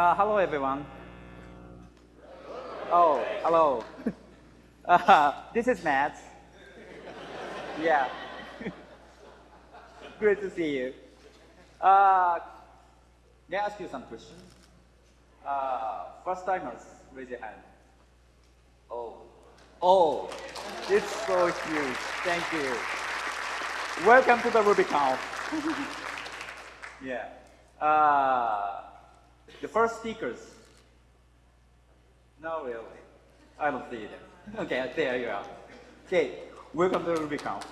Uh, hello, everyone. Oh, hello. Uh, this is Matz. Yeah. Great to see you. Uh, may I ask you some questions? Uh, first timers, raise your hand. Oh. Oh, it's so huge. Thank you. Welcome to the RubyConf. yeah. Uh, the first speakers. No, really. I don't see it. Okay, there you are. Okay, welcome to RubyConf.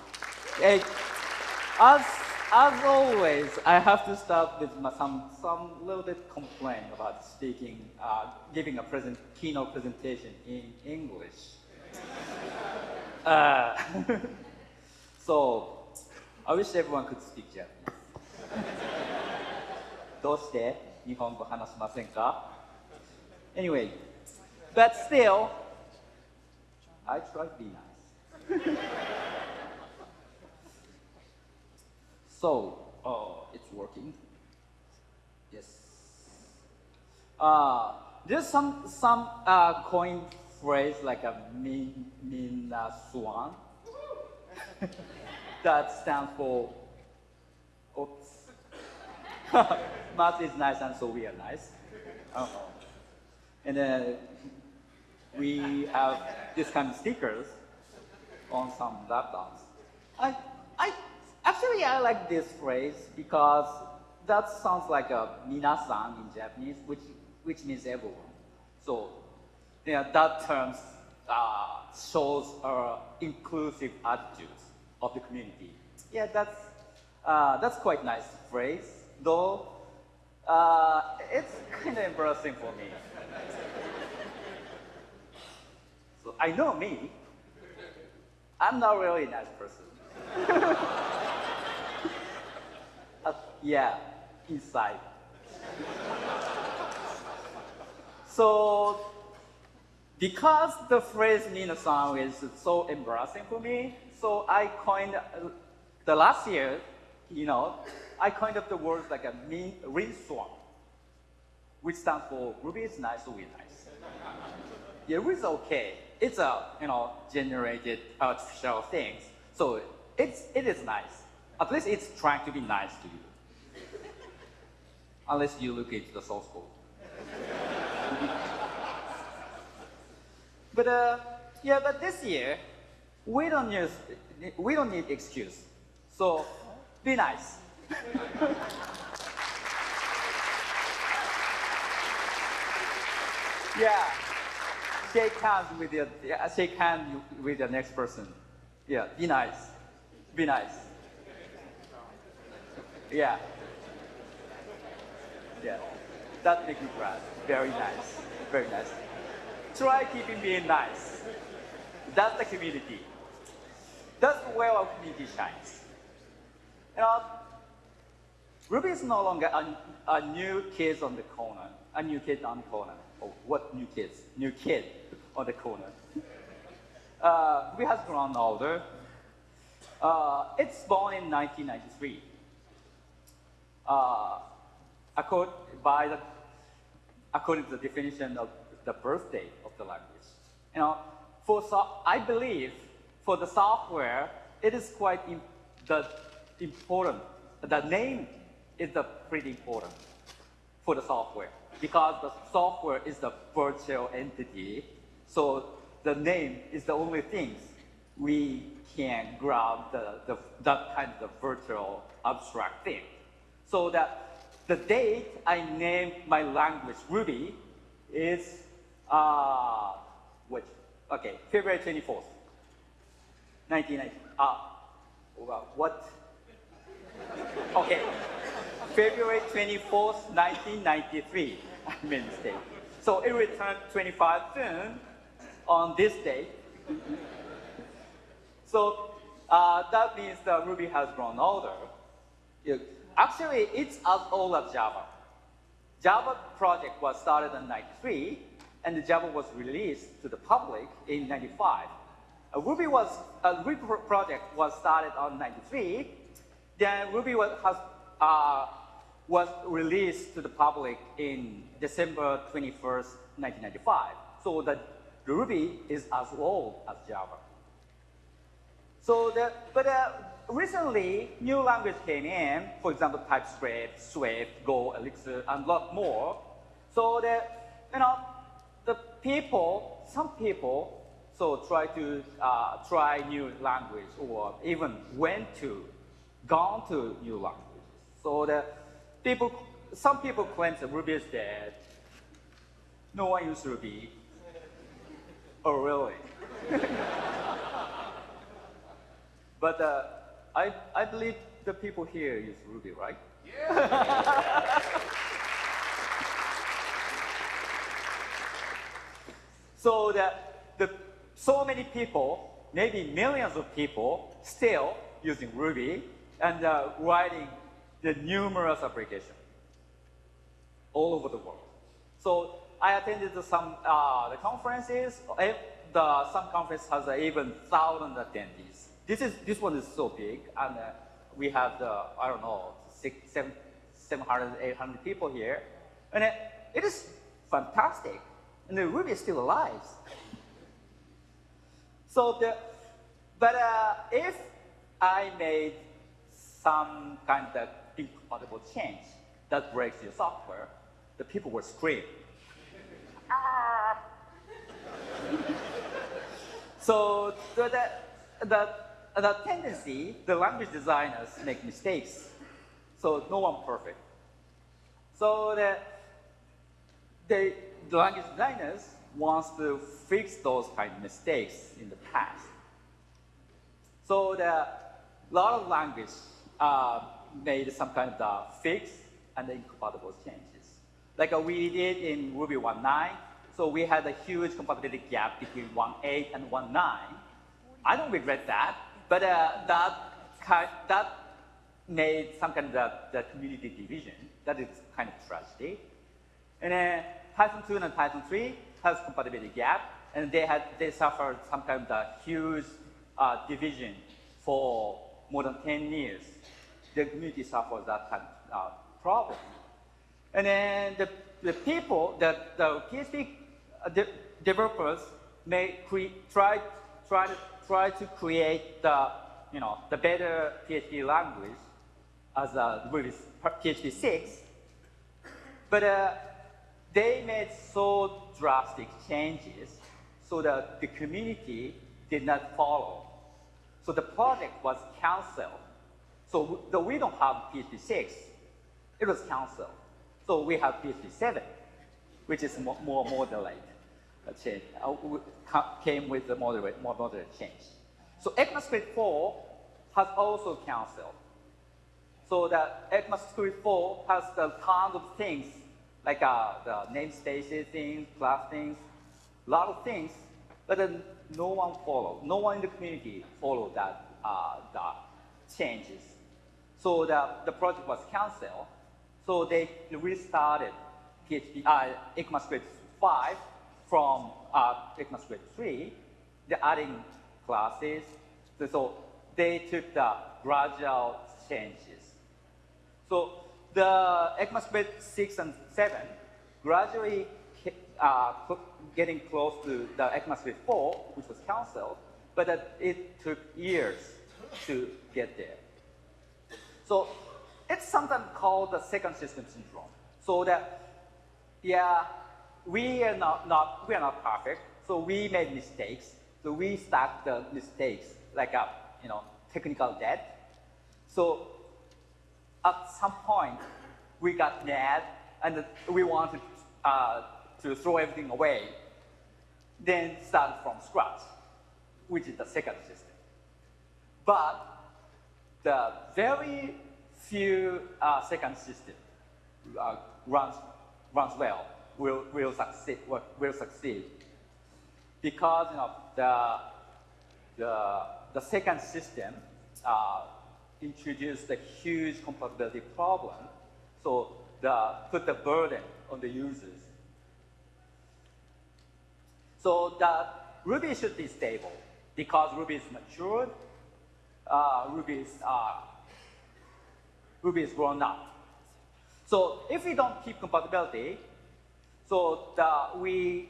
As, as always, I have to start with some, some little bit complaint about speaking, uh, giving a present, keynote presentation in English. uh, so, I wish everyone could speak Japanese. どうして Nihongo? Anyway, but still, I try to be nice. so, oh, it's working. Yes. Uh, there's some some uh, coin phrase like a min min uh, swan that stands for Matz is nice and so we are nice. Uh. And then we have this kind of stickers on some laptops. I, I, actually I like this phrase because that sounds like a minasan in Japanese, which, which means everyone. So yeah, that term uh, shows our inclusive attitudes of the community. Yeah, that's, uh, that's quite nice phrase, though uh, it's kind of embarrassing for me. so I know me. I'm not really a nice person. uh, yeah, inside. so because the phrase Nina-san is so embarrassing for me, so I coined, uh, the last year, you know, I coined up the words like a mean, swan, which stands for Ruby is nice, we nice. yeah, Ruby is okay. It's a, you know, generated artificial things. So it's, it is nice. At least it's trying to be nice to you. Unless you look into the source code. but uh, yeah, but this year, we don't use, we don't need excuse. So be nice. Yeah. Shake hands with your yeah, shake hand with the next person. Yeah, be nice. Be nice. Yeah. Yeah. That makes me proud. Very nice. Very nice. Try keeping being nice. That's the community. That's where our community shines. You know, Ruby is no longer a, a new kid on the corner, a new kid on the corner. Oh, what new kids? New kid on the corner. Uh, Ruby has grown older. Uh, it's born in 1993. Uh, according, by the, according to the definition of the birthday of the language. You know, for so, I believe for the software, it is quite the important. The name is the pretty important for the software because the software is the virtual entity. So the name is the only thing we can grab the, the, that kind of virtual abstract thing. So that the date I named my language Ruby is, uh, which, okay, February 24th, 1990. Ah, well, what? Okay, February 24th, 1993, I made a mistake. So it returned 25 soon on this day. So uh, that means that Ruby has grown older. Actually, it's as old as Java. Java project was started in 93, and the Java was released to the public in 95. A Ruby was a Ruby project was started on 93. Then Ruby was, has uh, was released to the public in December 21st, 1995. So the Ruby is as old as Java. So the, but uh, recently, new language came in, for example, TypeScript, Swift, Go, Elixir, and a lot more. So the, you know, the people, some people, so try to uh, try new language or even went to, gone to new languages. So the people, some people claim that Ruby is dead. No one uses Ruby. oh, really? but uh, I, I believe the people here use Ruby, right? Yeah. so that the, so many people, maybe millions of people, still using Ruby and uh, writing the numerous applications all over the world. So I attended some uh, the conferences. The, some conference has uh, even thousand attendees. This is this one is so big, and uh, we have the I don't know six, seven, 700, 800 people here, and it, it is fantastic. And the Ruby is still alive. So the, but uh, if I made some kind of incompatible change that breaks your software, the people will scream. ah! so the, the, the, the tendency, the language designers make mistakes. So no one perfect. So the, the, the language designers wants to fix those kind of mistakes in the past. So the lot of language uh, made some kind of uh, fix and incompatible changes. Like uh, we did in Ruby 1.9, so we had a huge compatibility gap between 1.8 and 1.9. I don't regret that, but uh, that, kind, that made some kind of the, the community division. That is kind of tragedy. And then Python 2 and Python 3 has compatibility gap, and they had they suffered some kind of the huge uh, division for more than 10 years the community suffers that kind of uh, problem. And then the, the people, the, the PHP uh, de developers may try, try, to, try to create the, you know, the better PHP language as a PHP 6, but uh, they made so drastic changes so that the community did not follow. So the project was canceled so though we don't have PHP 6, it was canceled. So we have PHP 7, which is more, more moderate change, uh, came with a moderate, more moderate change. So ECMAScript 4 has also canceled. So that ECMAScript 4 has the tons of things, like uh, the namespaces things, class things, a lot of things, but then no one followed. No one in the community followed that uh, the changes. So the, the project was canceled. So they restarted PHP, uh, ECMAScript 5 from uh, ECMAScript 3. They're adding classes. So they took the gradual changes. So the ECMAScript 6 and 7 gradually uh, getting close to the ECMAScript 4, which was canceled, but it took years to get there. So it's sometimes called the second system syndrome. So that, yeah, we are not, not, we are not perfect. So we made mistakes. So we stack the mistakes like a, you know, technical debt. So at some point, we got mad and we wanted uh, to throw everything away, then start from scratch, which is the second system. But the very few uh, second system uh, runs, runs well, will, will, succeed, will succeed. Because you know, the, the, the second system uh, introduced a huge compatibility problem, so the, put the burden on the users. So the Ruby should be stable because Ruby is matured uh, Ruby is uh, Ruby is grown up. So if we don't keep compatibility, so the, we,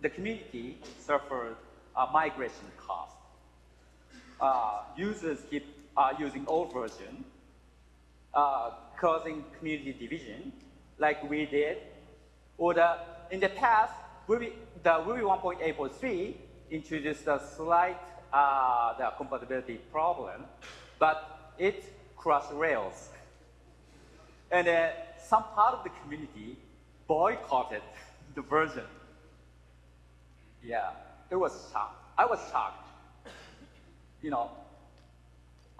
the community suffered a migration cost. Uh, users keep uh, using old version, uh, causing community division, like we did. Or the, in the past, Ruby, the Ruby 1.8.3 introduced a slight uh, the compatibility problem, but it crushed Rails. And uh, some part of the community boycotted the version. Yeah, it was shocked. I was shocked. You know,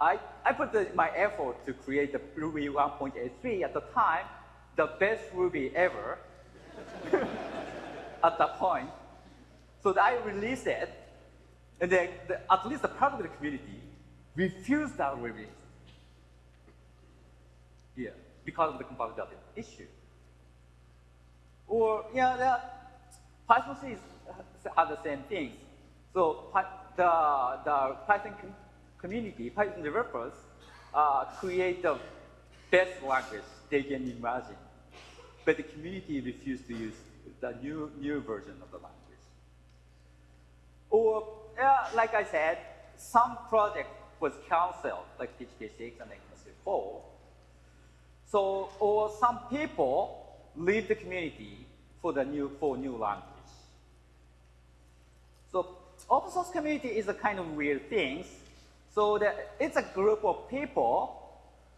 I, I put the, my effort to create the Ruby 1.83 at the time, the best Ruby ever at that point. So I released it, and then the, at least the part of the community refused that release. Yeah, because of the compatibility issue. Or, yeah, the Python 3 are the same things. So the, the Python com community, Python developers, uh, create the best language they can imagine. But the community refused to use the new, new version of the language. Or, yeah, like I said, some project was canceled, like PHP6 and ECMAScript 4. So, or some people leave the community for the new, for new language. So open source community is a kind of weird thing. So that it's a group of people,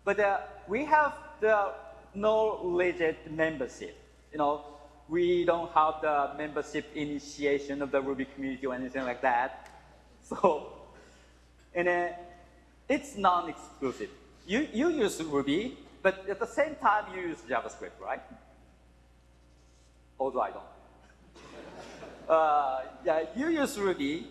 but uh, we have the no legit membership. You know, we don't have the membership initiation of the Ruby community or anything like that. So, and uh, it's non-exclusive. You, you use Ruby, but at the same time you use JavaScript, right? Although I don't. uh, yeah, you use Ruby.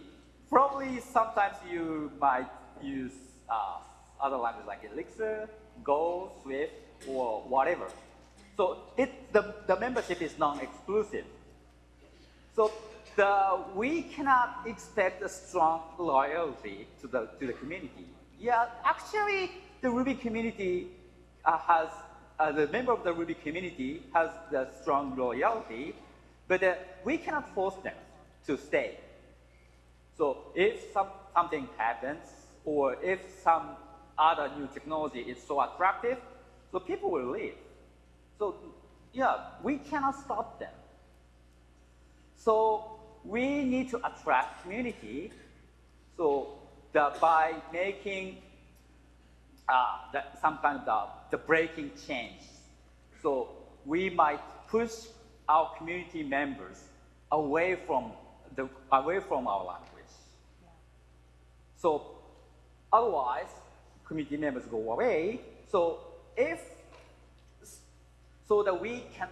Probably sometimes you might use uh, other languages like Elixir, Go, Swift, or whatever. So it, the, the membership is non-exclusive. So the, we cannot expect a strong loyalty to the, to the community. Yeah, actually, the Ruby community uh, has, uh, the member of the Ruby community has the strong loyalty, but uh, we cannot force them to stay. So if some, something happens, or if some other new technology is so attractive, so people will leave. So yeah, we cannot stop them. So we need to attract community. So the, by making uh, the, some kind of the, the breaking change. So we might push our community members away from the, away from our language. So otherwise, community members go away. So if so that we can,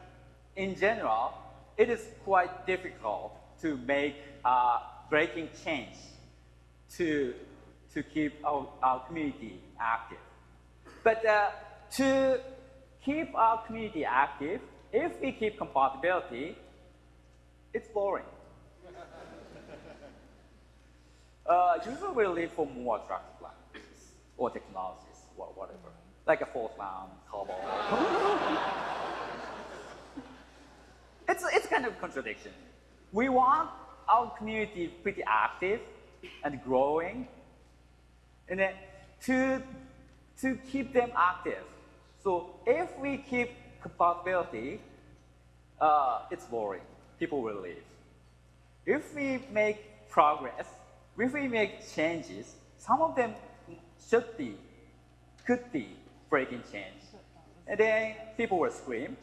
in general, it is quite difficult to make uh, breaking change to, to keep our, our community active. But uh, to keep our community active, if we keep compatibility, it's boring. uh, usually we live for more attractive languages or technologies or whatever, like a Fortran, COBOL. Kind of contradiction. We want our community pretty active and growing, and then to, to keep them active. So if we keep compatibility, uh, it's boring. People will leave. If we make progress, if we make changes, some of them should be, could be breaking change. And then people will scream,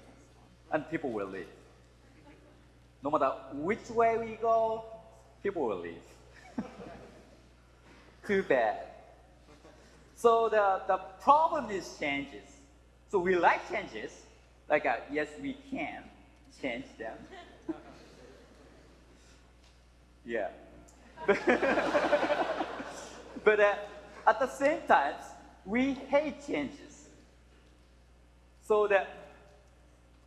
and people will leave no matter which way we go, people will leave. Too bad. So the, the problem is changes. So we like changes, like uh, yes, we can change them. yeah. but uh, at the same time, we hate changes. So that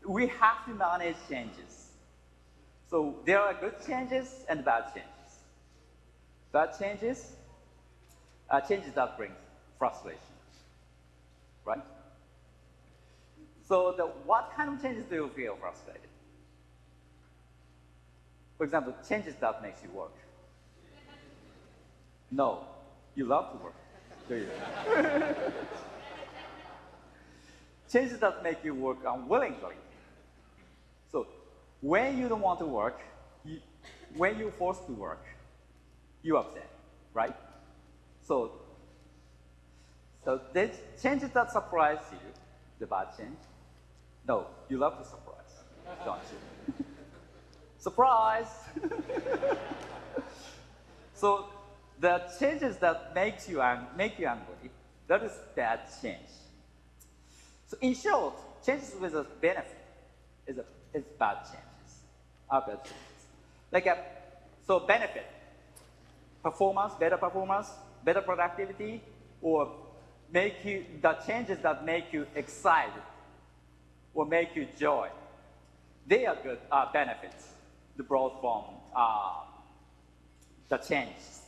we have to manage changes. So there are good changes and bad changes. Bad changes are changes that bring frustration, right? So the, what kind of changes do you feel frustrated? For example, changes that makes you work. No, you love to work, do you? changes that make you work unwillingly. So when you don't want to work, you, when you're forced to work, you're upset, right? So, so the changes that surprise you, the bad change, no, you love the surprise, don't you? surprise! so the changes that makes you make you angry, that is bad change. So in short, changes with a benefit is, a, is bad changes, Like a, so benefit, performance, better performance, better productivity, or make you, the changes that make you excited or make you joy. They are good uh, benefits brought from uh, the changes.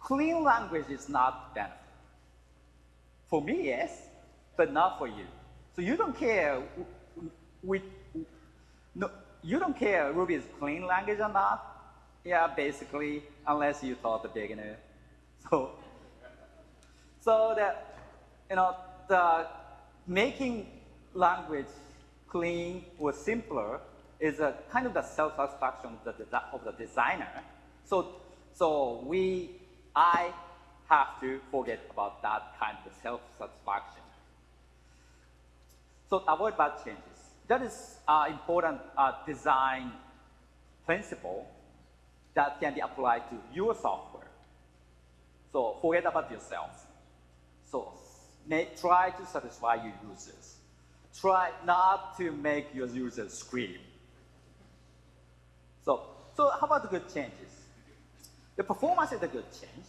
Clean language is not benefit. For me, yes, but not for you. So you don't care with, no, you don't care Ruby is clean language or not. Yeah, basically, unless you taught the beginner. So, so that, you know, the making language clean or simpler is a kind of the self-satisfaction of the, of the designer. So, so we, I have to forget about that kind of self-satisfaction. So avoid bad changes. That is an important uh, design principle that can be applied to your software. So forget about yourself. So may, try to satisfy your users. Try not to make your users scream. So, so how about the good changes? The performance is a good change.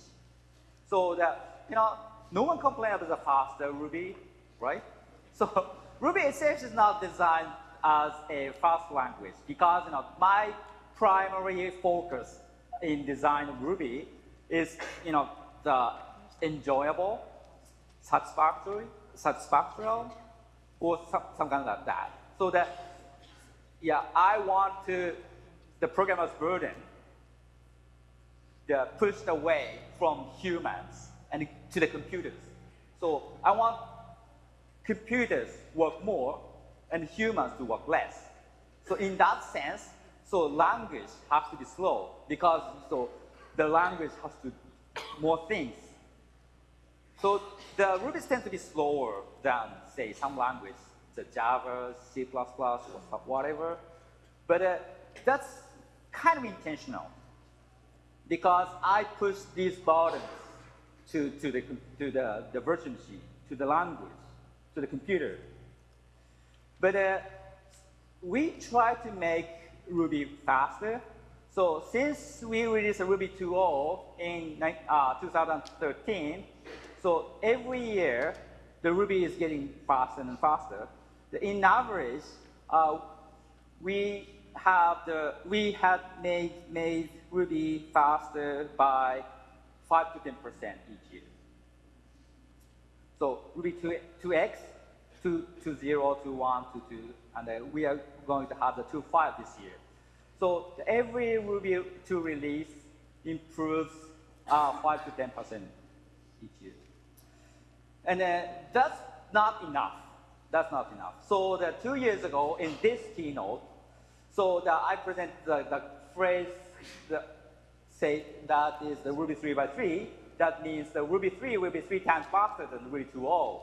So that, you know, no one complains about the faster Ruby, right? So Ruby itself is not designed as a fast language because you know, my primary focus in design of Ruby is you know, the enjoyable, satisfactory, satisfactory, or some, some kind of that. So that, yeah, I want to, the programmer's burden, pushed away from humans and to the computers. So I want computers work more and humans to work less. So in that sense, so language has to be slow because so the language has to do more things. So the Ruby tends to be slower than say some language, the Java, C++, or whatever. But uh, that's kind of intentional because I push these buttons to, to, the, to the, the virtual machine, to the language to the computer. But uh, we try to make Ruby faster. So since we released Ruby 2.0 in uh, 2013, so every year the Ruby is getting faster and faster. In average, uh, we have the we had made made Ruby faster by five to ten percent each year. So Ruby 2, 2x, 2, 2, 0, 2, 1, 2, 2, and uh, we are going to have the 2, 5 this year. So every Ruby 2 release improves uh, 5 to 10% each year. And uh, that's not enough. That's not enough. So the two years ago in this keynote, so that I present the, the phrase, the, say that is the Ruby 3 by 3, that means the Ruby 3 will be three times faster than Ruby 2.0.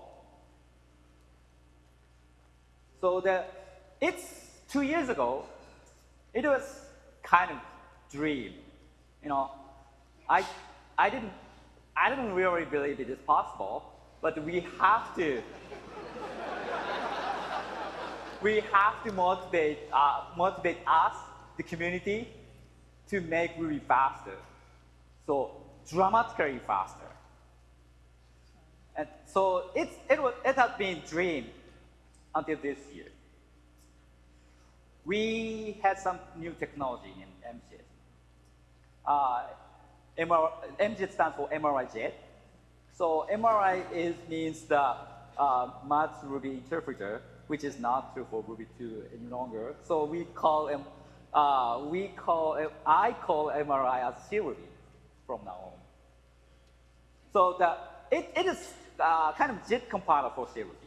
So the, it's two years ago, it was kind of dream. You know, I, I, didn't, I didn't really believe it is possible, but we have to we have to motivate, uh, motivate us, the community, to make Ruby faster. So dramatically faster. And so it's, it, was, it has been dream until this year. We had some new technology in MJIT. Uh, MR, MJIT stands for MRI JIT. So MRI is, means the uh, Ruby interpreter which is not true for Ruby 2 any longer. So we call uh, we call, I call MRI as Ruby from now on. So the, it, it is uh, kind of JIT compiler for CRuby.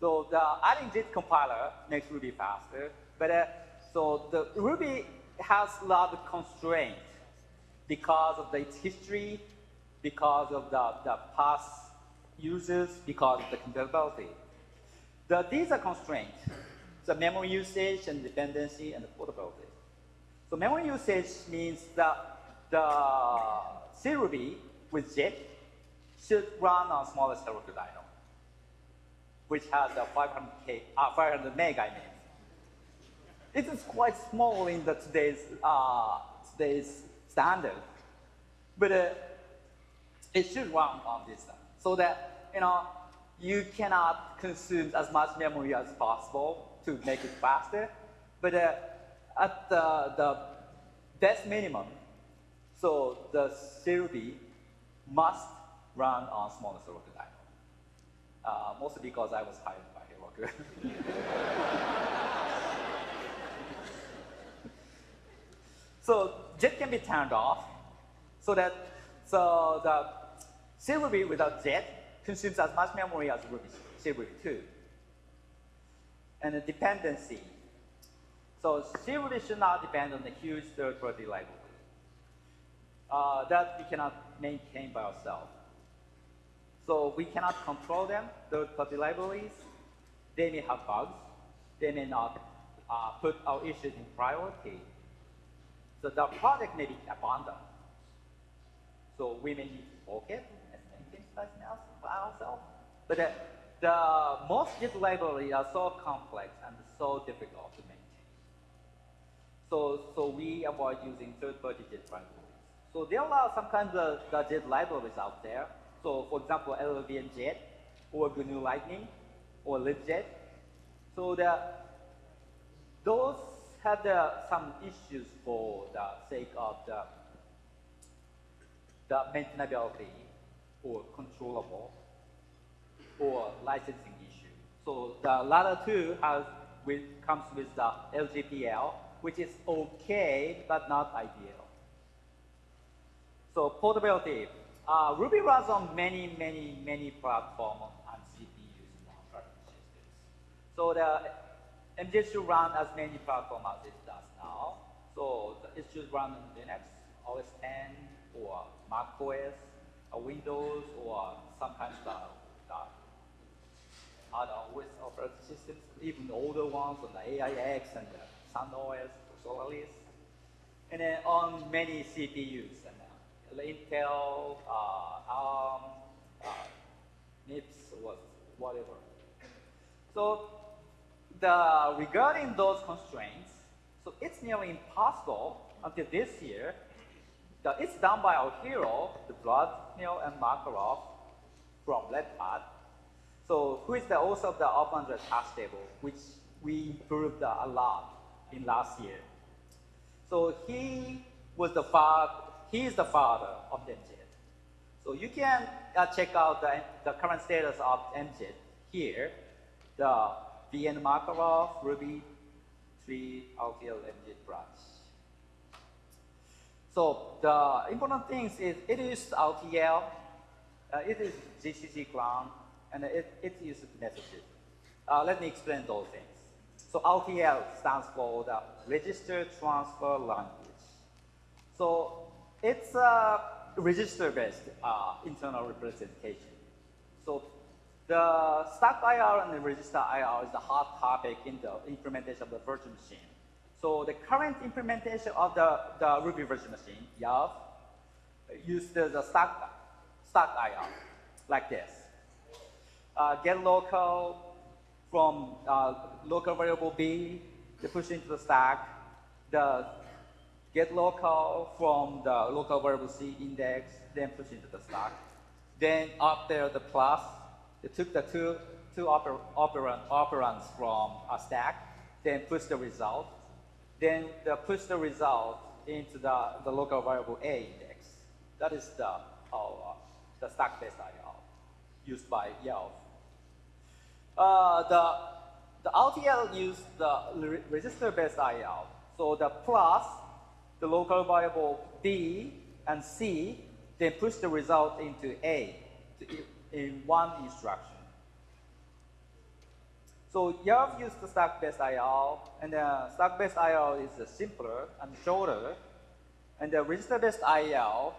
So the adding JIT compiler makes Ruby faster, but uh, so the Ruby has a lot of constraints because of its history, because of the, the past users, because of the compatibility. The, these are constraints, the memory usage and dependency and the portability. So memory usage means that the C Ruby with JIT should run on Heroku dyno which has a 500K, uh, 500 meg, I mean. It is quite small in the today's, uh, today's standard, but uh, it should run on this so that, you know, you cannot consume as much memory as possible to make it faster, but uh, at the, the best minimum, so the CRuby must run on smaller server uh, mostly because I was hired by Heroku. so JIT can be turned off so that so the CRuby without JIT consumes as much memory as Ruby, CRuby 2. And the dependency. So CRuby should not depend on the huge third-party library. Uh, that we cannot maintain by ourselves. So we cannot control them, third-party libraries. They may have bugs. They may not uh, put our issues in priority. So the project may be abandoned. So we may need to fork it and maintain by ourselves. But the, the most JIT libraries are so complex and so difficult to maintain. So, so we avoid using third-party JIT libraries. So there are some kinds of JIT libraries out there so for example, LLVM JIT or GNU Lightning or libjit. So the, those had uh, some issues for the sake of the, the maintainability or controllable or licensing issue. So the latter two has with, comes with the LGPL, which is okay, but not ideal. So portability, uh, Ruby runs on many, many, many platforms and CPUs. So the MJ should run as many platforms as it does now. So it should run on Linux, OS 10, or Mac OS, or Windows, or sometimes the, the other OS operating systems, even older ones on the AIX and the Sun OS, Solaris, and then on many CPUs Intel, uh, ARM, uh, MIPS, whatever. So the, regarding those constraints, so it's nearly impossible until this year that it's done by our hero, the Vlad, Neil, and Makarov from Red. So who is the author of the Open hash table, which we improved a lot in last year. So he was the he is the father of MJIT. So you can uh, check out the, the current status of MJIT here, the VN Makarov Ruby 3 RTL MJIT branch. So the important things is it is RTL, uh, it is GCC Clang, and it, it is messages. Uh, let me explain those things. So RTL stands for the Register Transfer Language. So it's a register-based uh, internal representation. So the stack IR and the register IR is the hot topic in the implementation of the virtual machine. So the current implementation of the, the Ruby virtual machine, YARV, uses the stack, stack IR like this. Uh, get local from uh, local variable B, they push into the stack. The get local from the local variable C index, then push into the stack. Then up there, the plus, they took the two, two oper operand, operands from a stack, then push the result. Then they push the result into the, the local variable A index. That is the, the stack-based IO used by YARV. Uh, the, the RTL used the re- register-based IL. So the plus, the local variable B and C, then push the result into A in one instruction. So YARV used the stack-based IL, and the stack-based IL is simpler and shorter, and the register-based IL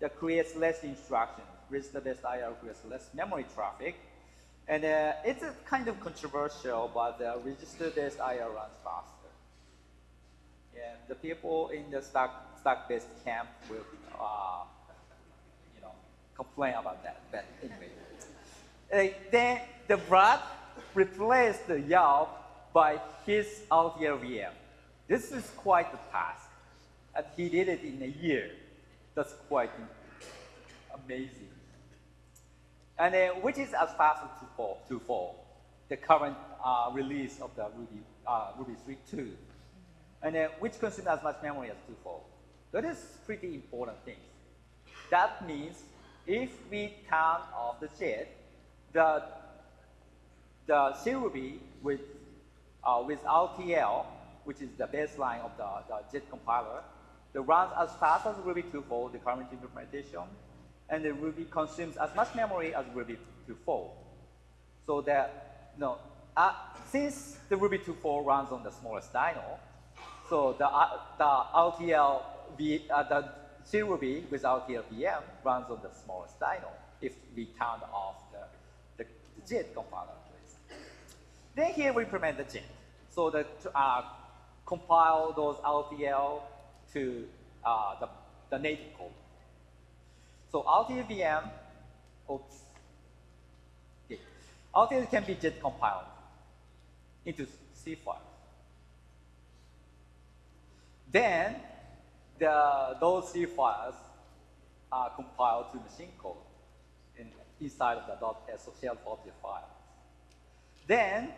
that creates less instructions. Register-based IL creates less memory traffic, and uh, it's kind of controversial, but the register-based IL runs faster. Yeah, the people in the stack stack-based camp will, uh, you know, complain about that. But anyway, uh, then the Vlad replaced the YARV by his RTL VM. This is quite a task, and he did it in a year. That's quite amazing. And then, which is as fast as 2.4, 2.4 the current uh, release of the Ruby, uh, Ruby 3.2, and then which consumes as much memory as 2.4. That is pretty important thing. That means if we turn off the JIT, the the CRuby with uh, with RTL, which is the baseline of the, the JIT compiler, that runs as fast as Ruby 2.4, the current implementation, and the Ruby consumes as much memory as Ruby 2.4. So that, you know, uh, since the Ruby 2.4 runs on the smallest dyno, so the, uh, the RTL, v, uh, the CRuby with RTL VM runs on the smallest dyno if we turn off the, the, JIT compiler. Please. Then here we implement the JIT. So that uh, compile those RTL to uh, the, the native code. So RTL VM, oops. Okay. RTL can be JIT compiled into C files. Then the, those C files are compiled to machine code in, inside of the .social file. Then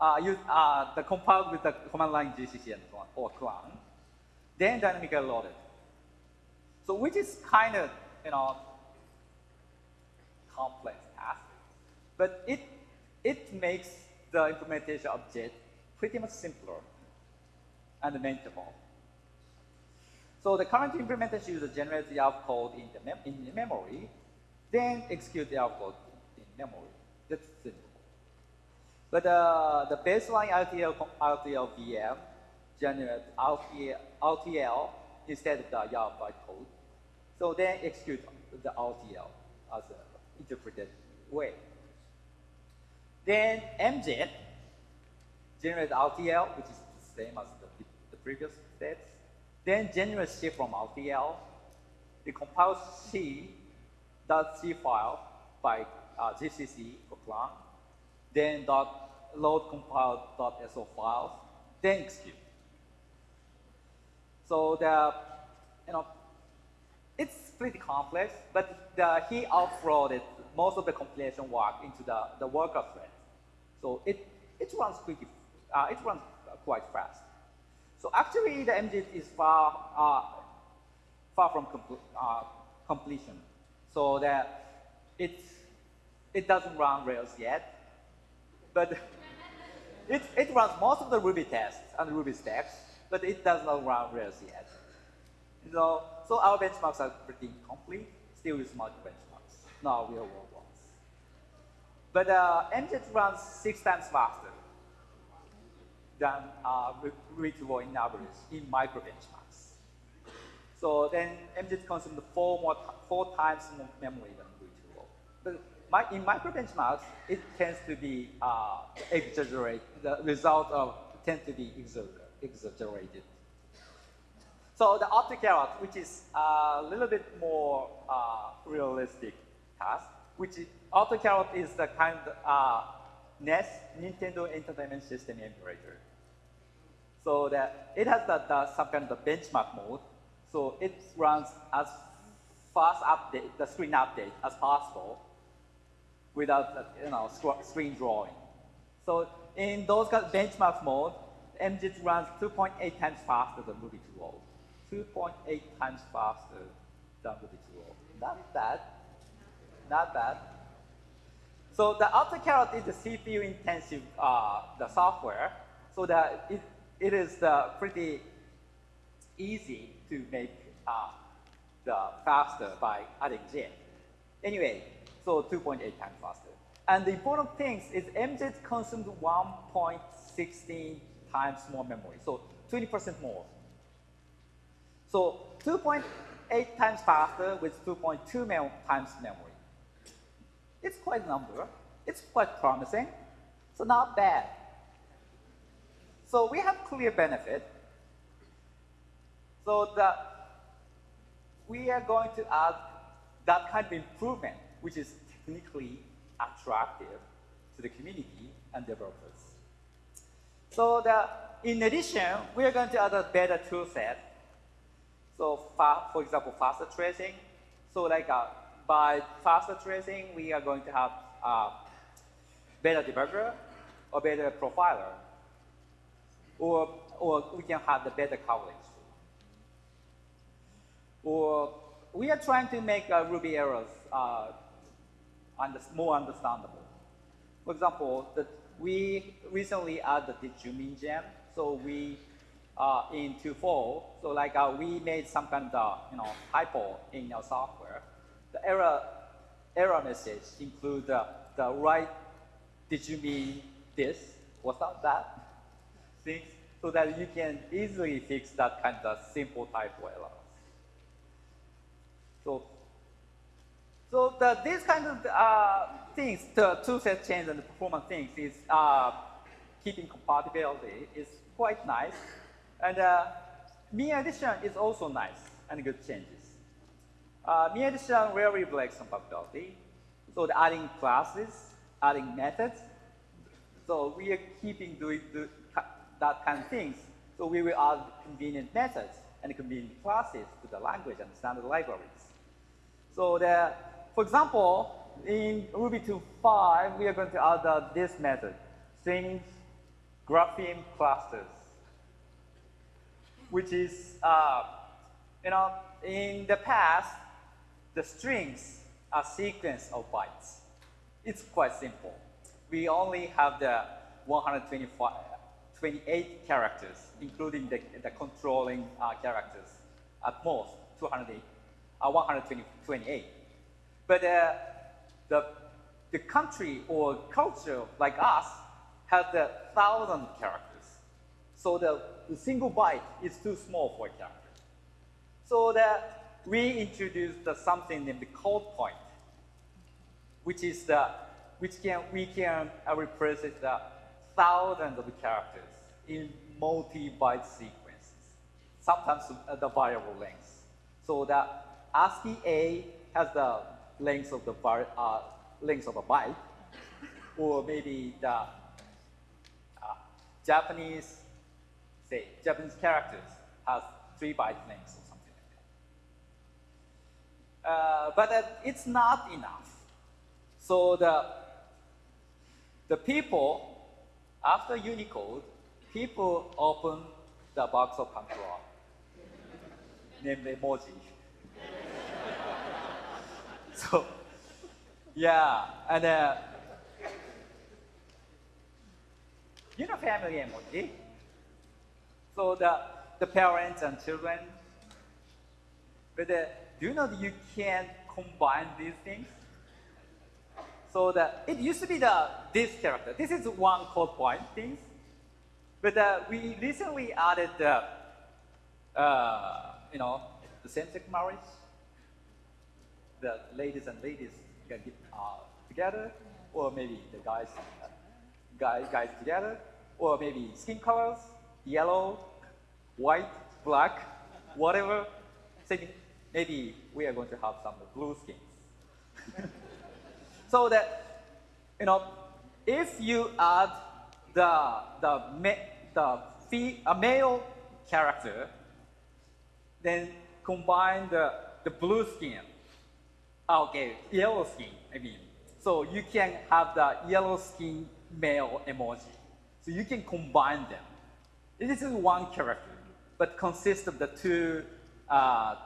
uh, use uh, the compiled with the command line GCC and Clang, or Clang, then dynamically loaded. So which is kind of you know complex task, but it it makes the implementation of JIT pretty much simpler and manageable. So the current implementation uses generates the code in the, mem in the memory, then execute the code in memory. That's simple. But uh, the baseline RTL, RTL VM generates RTL, RTL instead of the YARV bytecode. So then execute the RTL as an interpreted way. Then MJIT generates RTL, which is the same as the, the previous steps. Then generates C from RTL. It compiles C, dot C file by uh, GCC for Clang. Then dot load compile dot SO files, then execute. So the, you know, it's pretty complex, but the, he offloaded most of the compilation work into the, the worker thread. So it, it runs pretty, uh, it runs quite fast. So actually the MJIT is far, uh, far from compl uh, completion. So that it, it doesn't run Rails yet, but it, it runs most of the Ruby tests and Ruby stacks, but it does not run Rails yet. So, so our benchmarks are pretty incomplete, still use multi benchmarks, not real world ones. But uh, MJIT runs six times faster than uh, Ruby in average in micro benchmarks. So then MJIT consumes four, more four times more memory than reachable. But my, in micro benchmarks, it tends to be uh, exaggerated. The result of tend to be exaggerated. So the Optcarrot, which is a little bit more uh, realistic task, which is, Optcarrot is the kind uh, NES, Nintendo Entertainment System emulator. So that it has the, the, some kind of benchmark mode. So it runs as fast update, the screen update as possible without uh, you know screen drawing. So in those kind of benchmark mode, MJIT runs 2.8 times faster than Ruby 2.0. 2.8 times faster than Ruby 2.0. Not bad. Not bad. So the Optcarrot is the CPU intensive uh, the software, so that it, it is pretty easy to make uh, the faster by adding J. Anyway, so 2.8 times faster. And the important thing is MJIT consumed 1.16 times more memory, so 20% more. So 2.8 times faster with 2.2 times memory. It's quite a number. It's quite promising. So not bad. So we have clear benefit. So the, we are going to add that kind of improvement, which is technically attractive to the community and developers. So the, in addition, we are going to add a better tool set. So for example, faster tracing. So like uh, by faster tracing, we are going to have better debugger or better profiler. Or, or we can have the better coverage. Or we are trying to make uh, Ruby errors uh, under, more understandable. For example, the, we recently added the did_you_mean gem. So we, uh, in 2.4, so like uh, we made some kind of, you know, typo in our software. Error, error message include the, the right, did you mean this? Was that that? Things, so that you can easily fix that kind of simple typo errors. So, so the, these kind of uh, things, the toolset change and the performance things is uh, keeping compatibility is quite nice. And uh, mean addition is also nice and good changes. Uh, mean addition rarely breaks compatibility. So the adding classes, adding methods. So we are keeping doing that kind of things. So we will add convenient methods and convenient classes to the language and standard libraries. So the, for example, in Ruby 2.5, we are going to add uh, this method, strings grapheme clusters, which is, uh, you know, in the past, the strings are sequence of bytes. It's quite simple. We only have the 128 characters, including the, the controlling uh, characters, at most 208 uh, 128. But uh, the, the country or culture like us has a thousand characters. So the, the single byte is too small for a character. So that we introduced the something named the code point, which is the which can we can uh, represent the thousands of characters in multi-byte sequences, sometimes uh, the variable lengths. So that ASCII A has the length of the bar, uh, length of a byte, or maybe the uh, Japanese, say, Japanese characters has three byte lengths or something like that. Uh, but it's not enough. So the, the people, after Unicode, people open the box of Pandora, named emoji. so, yeah, and uh, you know family emoji. So the the parents and children. But uh, do you know that you can combine these things? So that it used to be the this character. This is one code point things. But uh, we recently added the, uh, you know, the same-sex marriage the ladies and ladies can get uh, together, or maybe the guys, uh, guys, guys together, or maybe skin colors, yellow, white, black, whatever. Maybe we are going to have some blue skins. so that, you know, if you add the, the, the fee, a male character, then combine the, the blue skin Ah, okay, yellow skin, I mean. So you can have the yellow skin male emoji. So you can combine them. This is one character, but consists of the two, uh,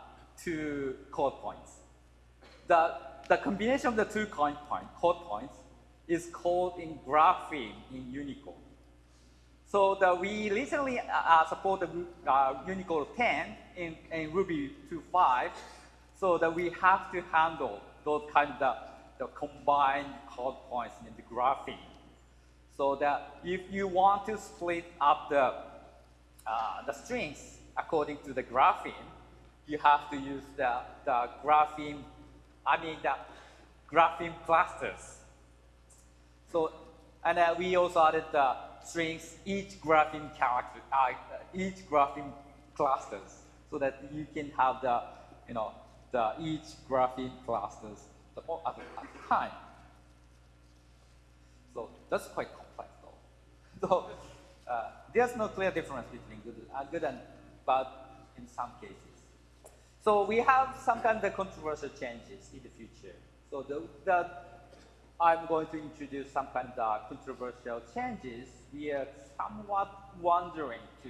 two code points. The, the combination of the two code, point, code points is called in grapheme in Unicode. So the, we recently uh, uh support the uh, Unicode 10 in, in Ruby 2.5, so that we have to handle those kind of the, the combined code points in the grapheme. So that if you want to split up the, uh, the strings according to the grapheme, you have to use the, the grapheme, I mean the grapheme clusters. So, and uh, we also added the strings, each grapheme character, uh, each grapheme clusters, so that you can have the, you know, the each grapheme clusters at the time. So that's quite complex though. So uh, there's no clear difference between good, uh, good and bad in some cases. So we have some kind of controversial changes in the future. So the, the, I'm going to introduce some kind of controversial changes we are somewhat wondering to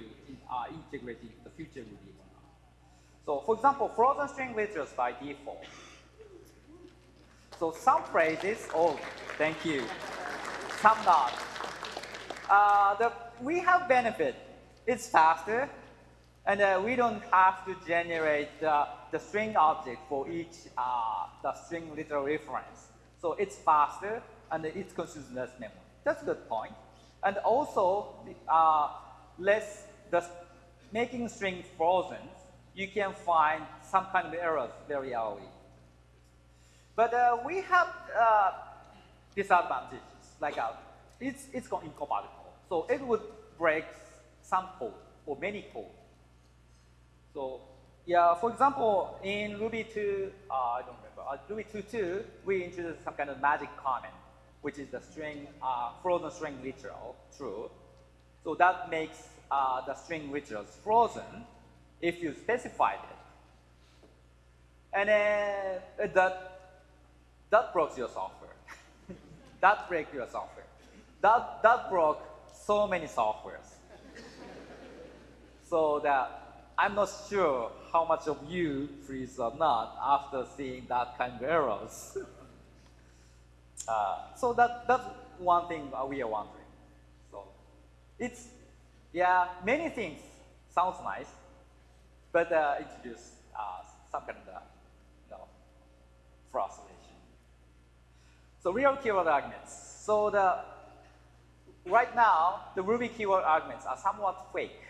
uh, integrate the future Ruby or not. So for example, frozen string literals by default. So some phrases, oh, thank you. Some not. Uh, the, we have benefit. It's faster, and uh, we don't have to generate uh, the string object for each uh, the string literal reference. So it's faster, and it consumes less memory. That's a good point. And also, uh, less the making string frozen, you can find some kind of errors very early. But uh, we have uh, disadvantages, like it's, it's incompatible. So it would break some code or many code. So yeah, for example, in Ruby 2, uh, I don't remember, uh, Ruby 2.2, we introduced some kind of magic comment which is the string, uh, frozen string literal, true. So that makes uh, the string literals frozen if you specified it. And then uh, that, that broke your software. that breaks your software. That, that broke so many softwares. so that I'm not sure how much of you freeze or not after seeing that kind of errors. Uh, so that, that's one thing we are wondering. So it's, yeah, many things sounds nice, but uh, introduce uh, some kind of, you know, frustration. So real keyword arguments. So the, right now, the Ruby keyword arguments are somewhat fake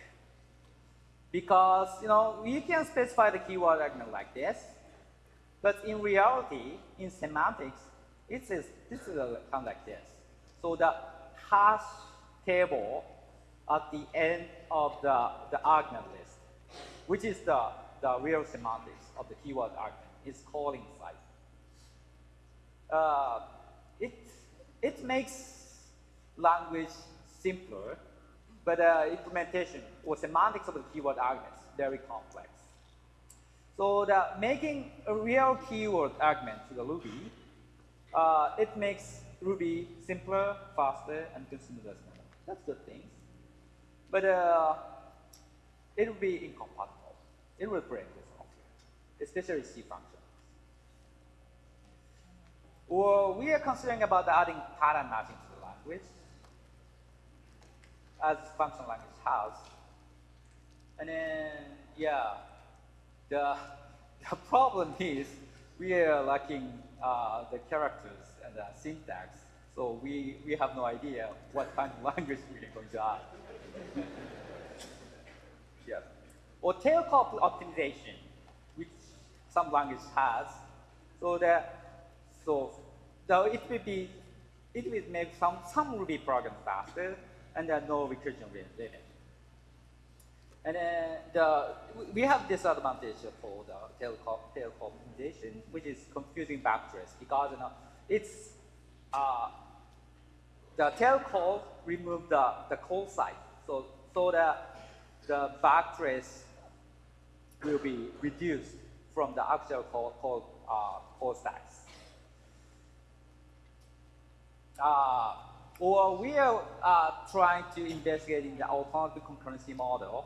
because, you know, you can specify the keyword argument like this, but in reality, in semantics, it is this is a, kind of like this. So the hash table at the end of the, the argument list, which is the, the real semantics of the keyword argument, is calling size. Uh, it, it makes language simpler, but uh, implementation or semantics of the keyword arguments very complex. So the making a real keyword argument to the Ruby uh, it makes Ruby simpler, faster, and consumer less memory. That's good things. But uh, it will be incompatible. It will break the software, especially C functions. Or we are considering about adding pattern matching to the language, as function language has. And then, yeah, the, the problem is we are lacking uh, the characters and the syntax. So we, we have no idea what kind of language we're going to add. yes. Or tail call optimization, which some language has. So that so so it will be it will make some some Ruby program faster and there are no recursion limit. And then the, we have this advantage for the telecom, telecommunication, which is confusing backtrace because you know, it's uh, the tail call remove the, the call site. So, so that the backtrace will be reduced from the actual call, call, uh, call stacks. Uh, or we are uh, trying to investigate in the alternative concurrency model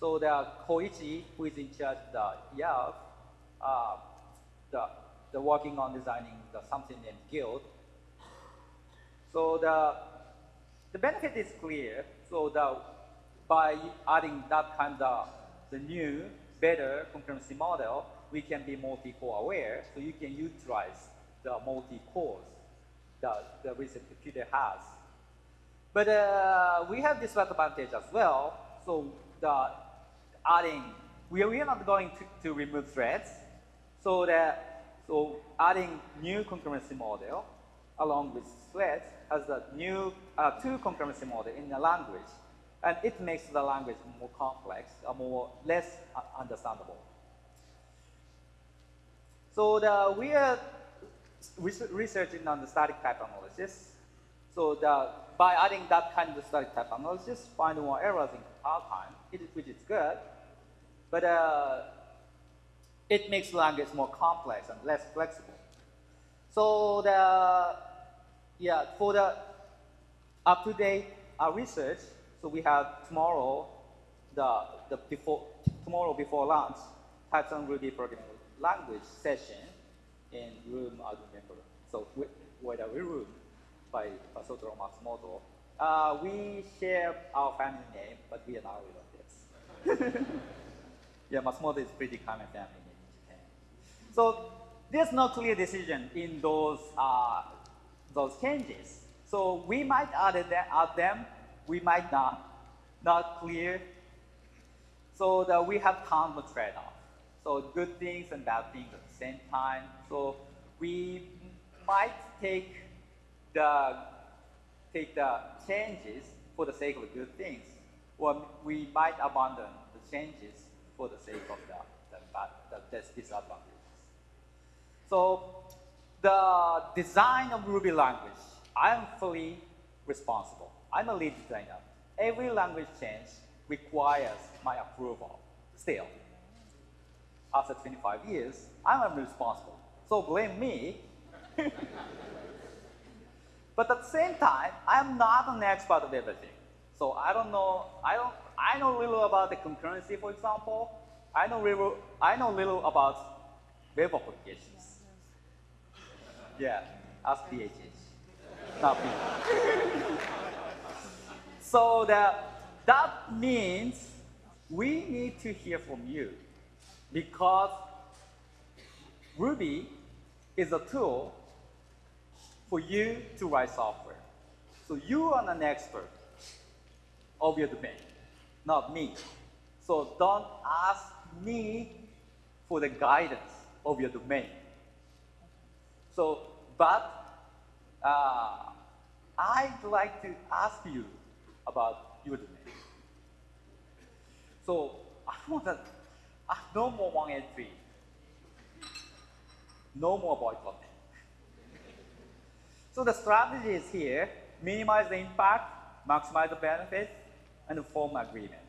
so the Koichi, who is in charge of the YARV, uh, the, the working on designing the something named guild, So the, the benefit is clear. So the, by adding that kind of the new, better concurrency model, we can be multi-core aware. So you can utilize the multi-cores that the recent computer has. But uh, we have this advantage as well. So the adding, we are, we are not going to, to remove threads. So that, so adding new concurrency model along with threads has a new uh, two concurrency model in the language. And it makes the language more complex, uh, more less uh, understandable. So the, we are researching on the static type analysis. So the, by adding that kind of static type analysis, find more errors in compile time, which is good. But uh, it makes language more complex and less flexible. So the, yeah, for the up-to-date uh, research, so we have tomorrow, the, the before, tomorrow before lunch, Python on Ruby programming language session in room, I don't remember. So whether we room by Soutaro Matsumoto. Uh, we share our family name, but we are not relatives. yeah, Matsumoto is pretty common family name in Japan. So there's no clear decision in those, uh, those changes. So we might add, it, add them, we might not, not clear. So that we have tons of trade-off. So good things and bad things same time. So we might take the take the changes for the sake of good things, or we might abandon the changes for the sake of the, the, the, the disadvantages. So the design of Ruby language, I am fully responsible. I'm a lead designer. Every language change requires my approval still after 25 years, I'm responsible. So blame me. but at the same time, I'm not an expert of everything. So I don't know, I don't, I know little about the concurrency, for example. I know little, I know little about web applications. Yeah, ask DHH, not me. so that, that means we need to hear from you because Ruby is a tool for you to write software. So you are an expert of your domain, not me. So don't ask me for the guidance of your domain. So, but uh, I'd like to ask you about your domain. So I want to Ah, no more one entry. No more boycotting. so the strategy is here, minimize the impact, maximize the benefits, and form agreement.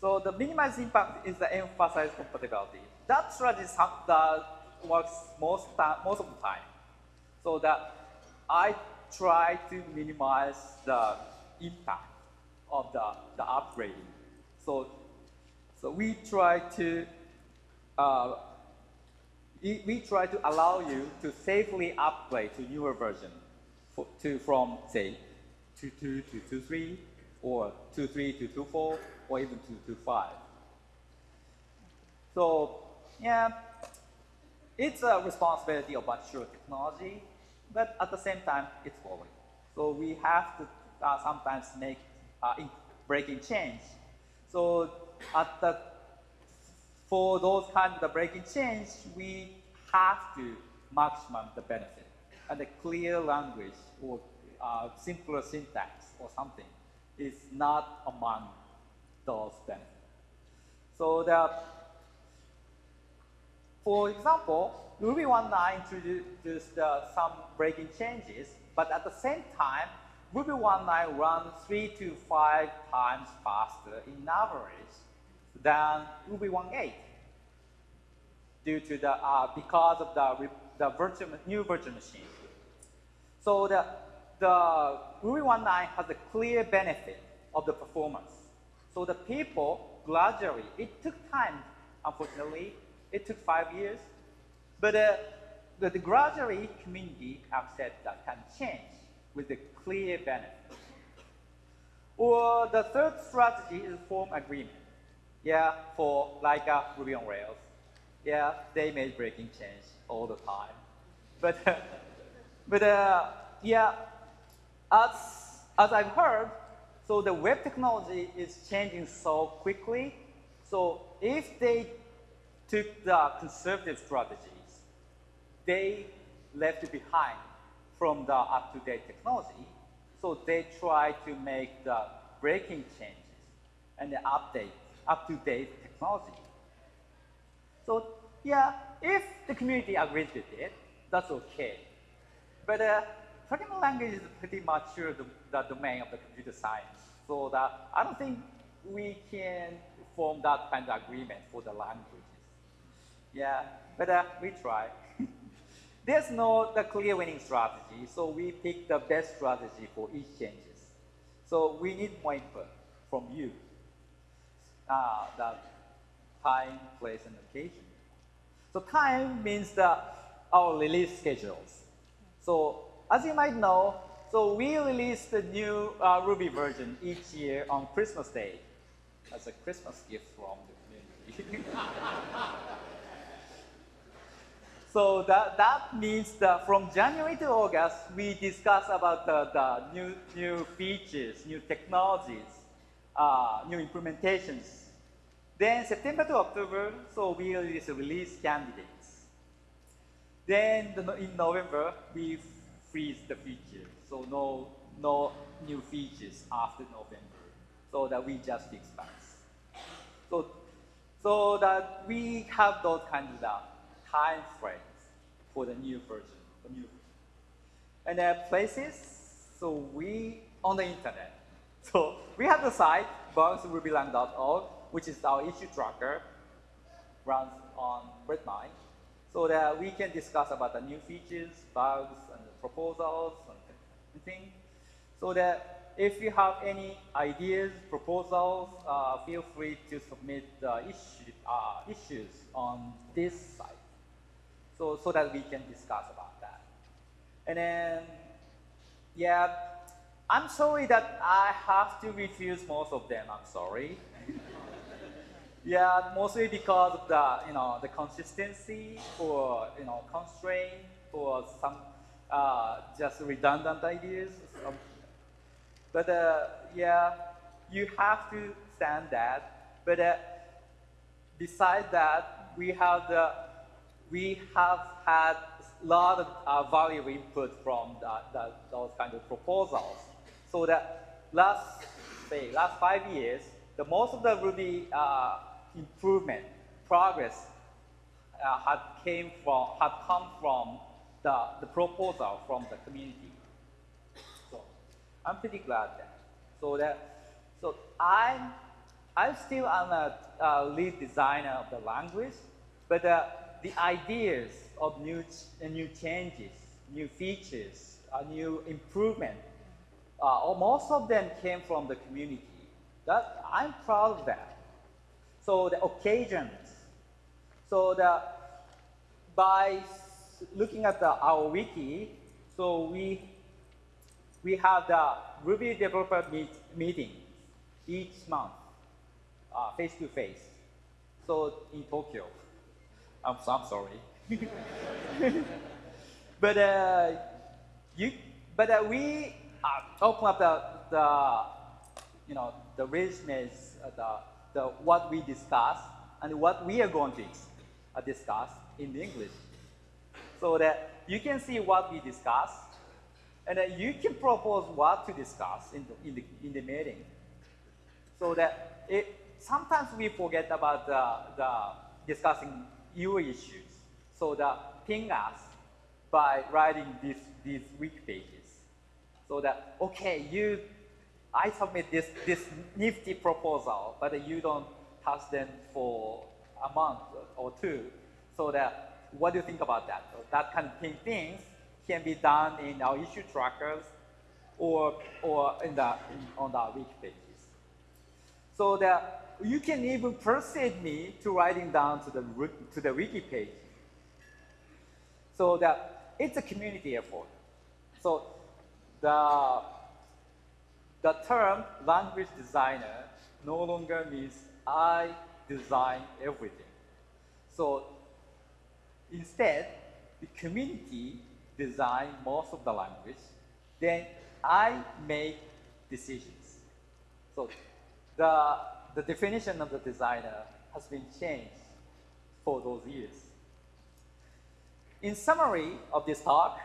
So the minimize impact is the emphasize compatibility. That strategy that works most, most of the time. So that I try to minimize the impact of the, the upgrading. So so we try to uh, we try to allow you to safely upgrade to newer version for, to from say 2.2 to 2.3 or 2.3 to 2.4 or even to 2.5. So yeah, it's a responsibility of mature technology, but at the same time, it's growing. So we have to uh, sometimes make uh, breaking change. So at the, for those kinds of breaking change, we have to maximum the benefit. And a clear language or uh, simpler syntax or something is not among those benefits. So the, for example, Ruby 1.9 introduced uh, some breaking changes, but at the same time, Ruby 1.9 runs three to five times faster in average than Ruby 1.8 due to the, uh, because of the, the virtual, new virtual machine. So the, the Ruby 1.9 has a clear benefit of the performance. So the people gradually, it took time, unfortunately, it took five years, but uh, the, the gradually community accept that can change. with a clear benefit. Or the third strategy is form agreement. Yeah, for like uh, Ruby on Rails. Yeah, they made breaking change all the time. But, but uh, yeah, as, as I've heard, so the web technology is changing so quickly. So if they took the conservative strategies, they left behind from the up-to-date technology. So they try to make the breaking changes and the update, up-to-date technology. So yeah, if the community agrees with it, that's okay. But uh, programming language is pretty mature the, the domain of the computer science. So that I don't think we can form that kind of agreement for the languages. Yeah, but uh, we try. There's no the clear winning strategy, so we pick the best strategy for each changes. So we need more input from you. Uh, the time, place, and location. So time means the, our release schedules. So as you might know, so we release the new uh, Ruby version each year on Christmas Day as a Christmas gift from the community. so that, that means that from January to August, we discuss about the, the new, new features, new technologies, uh, new implementations. Then September to October, so we release, release candidates. Then the, in November, we freeze the feature. So no, no new features after November. So that we just fix bugs. So, so that we have those kinds of uh, time frames for the new version. The new And then places, so we, on the internet. So we have the site, bugs.ruby-lang.org, which is our issue tracker, runs on Redmine so that we can discuss about the new features, bugs, and proposals, and things. So that if you have any ideas, proposals, uh, feel free to submit the issue, uh, issues on this site. So, so that we can discuss about that. And then, yeah, I'm sorry that I have to refuse most of them, I'm sorry. Yeah, mostly because of the, you know, the consistency or, you know, constraint or some uh, just redundant ideas. But uh, yeah, you have to stand that. But uh, besides that, we have the, we have had a lot of uh, valuable input from the, the, those kind of proposals. So that last, say, last five years, the most of the Ruby uh, improvement, progress uh, had came from, had come from the, the proposal from the community. So I'm pretty glad that. So that, so I'm, I'm still am a uh, lead designer of the language, but the ideas of new, new changes, new features, uh, new improvement, uh, most of them came from the community. That, I'm proud of that. So the occasions. So the, by looking at the, our wiki, so we, we have the Ruby developer meet, meeting each month, uh, face to face. So in Tokyo. I'm, I'm sorry. but uh, you, but uh, we uh, open up the, you know, the resumes, uh, the the, what we discuss and what we are going to uh, discuss in the English. So that you can see what we discuss, and then you can propose what to discuss in the, in the, in the meeting. So that it, sometimes we forget about the, the discussing your issues. So that ping us by writing this, these weak pages. So that, okay, you I submit this, this nifty proposal, but you don't touch them for a month or two. So that, what do you think about that? So that kind of things can be done in our issue trackers or, or in the, in, on the wiki pages. So that you can even persuade me to writing down to the, to the wiki page. So that it's a community effort. So the, the term language designer no longer means I design everything. So instead, the community design most of the language, then I make decisions. So the, the definition of the designer has been changed for those years. In summary of this talk,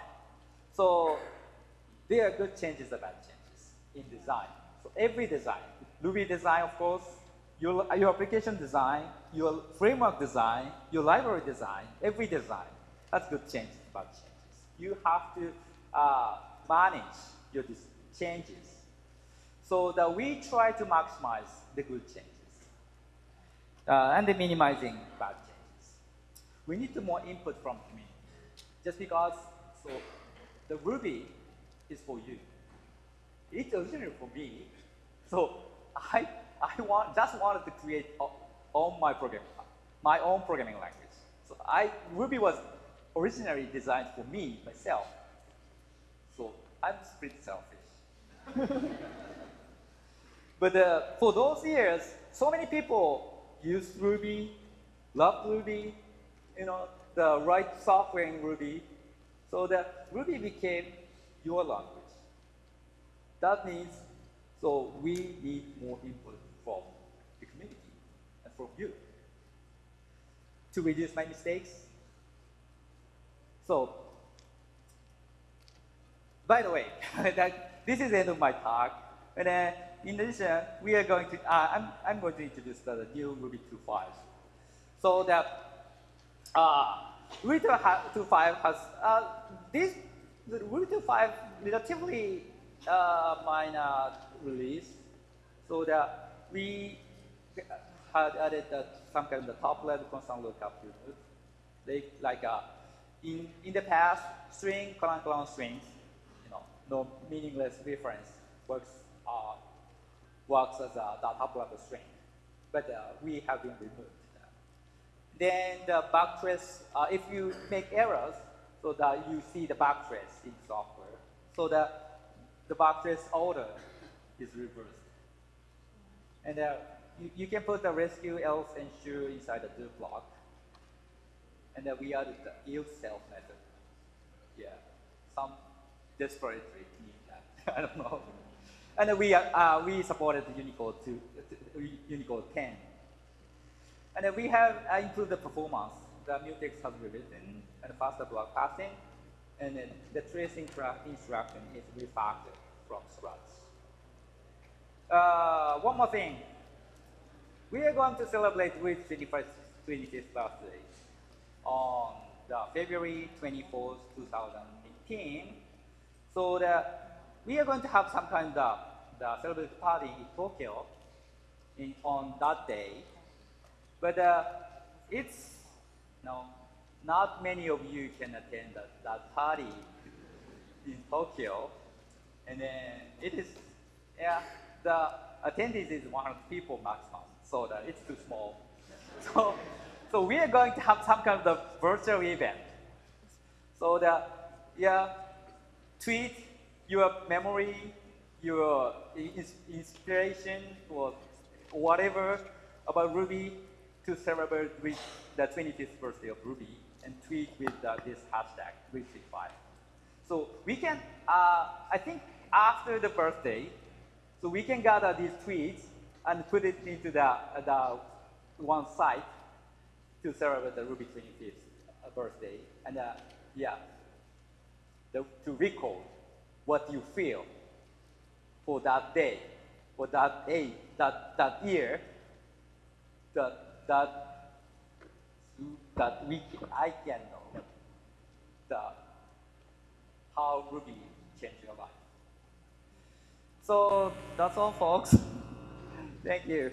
so there are good changes and bad changes in design. So every design, Ruby design, of course, your, your application design, your framework design, your library design, every design that's good changes, bad changes. You have to uh, manage your changes so that we try to maximize the good changes uh, and the minimizing bad changes. We need more input from community. Just because, so the Ruby is for you. It's originally for me. So I, I want, just wanted to create all my program, my own programming language. So I, Ruby was originally designed for me, myself. So I'm pretty selfish. but uh, for those years, so many people use Ruby, love Ruby, you know, the right software in Ruby. So that Ruby became your language. That means, so we need more input from the community and from you to reduce my mistakes. So, by the way, that this is the end of my talk. And then, in addition, we are going to, uh, I'm, I'm going to introduce the new Ruby 2.5. So that uh, Ruby 2.5 has, uh, this, Ruby 2.5 relatively uh, minor release. So that we had added some kind of the top level constant lookup unit. Like, like uh, in, in the past, string, colon, colon strings, you know, no meaningless reference works, uh, works as a the top level string. But uh, we have been removed. Then the backtrace, uh, if you make errors, so that you see the backtrace in software, so that the backtrace order is reversed. And uh, you, you, can put the rescue, else, ensure inside the do block. And then we added the if self method. Yeah, some desperately need that. I don't know. And then we, uh, we supported Unicode, to, Unicode 10. And then we have uh, improved the performance. The mutex has been written and faster block passing. And then the tracing instruction is refactored from scratch. Uh, one more thing. We are going to celebrate with 21st, 25th birthday on the February 24th, 2018. So the, we are going to have some kind of the celebratory party in Tokyo in, on that day. But uh, it's, you know, not many of you can attend that, that party in Tokyo. And then it is, yeah, the attendance is 100 people maximum, so that it's too small. So, so we are going to have some kind of the virtual event. So that, yeah, tweet your memory, your inspiration, or whatever about Ruby to celebrate the 25th birthday of Ruby and tweet with uh, this hashtag, Ruby25. So we can, uh, I think after the birthday, so we can gather these tweets and put it into the, the one site to celebrate the Ruby 25th uh, birthday. And uh, yeah, the, to recall what you feel for that day, for that day, that, that year, that that that we I can know the how Ruby changed your life. So that's all, folks. Thank you.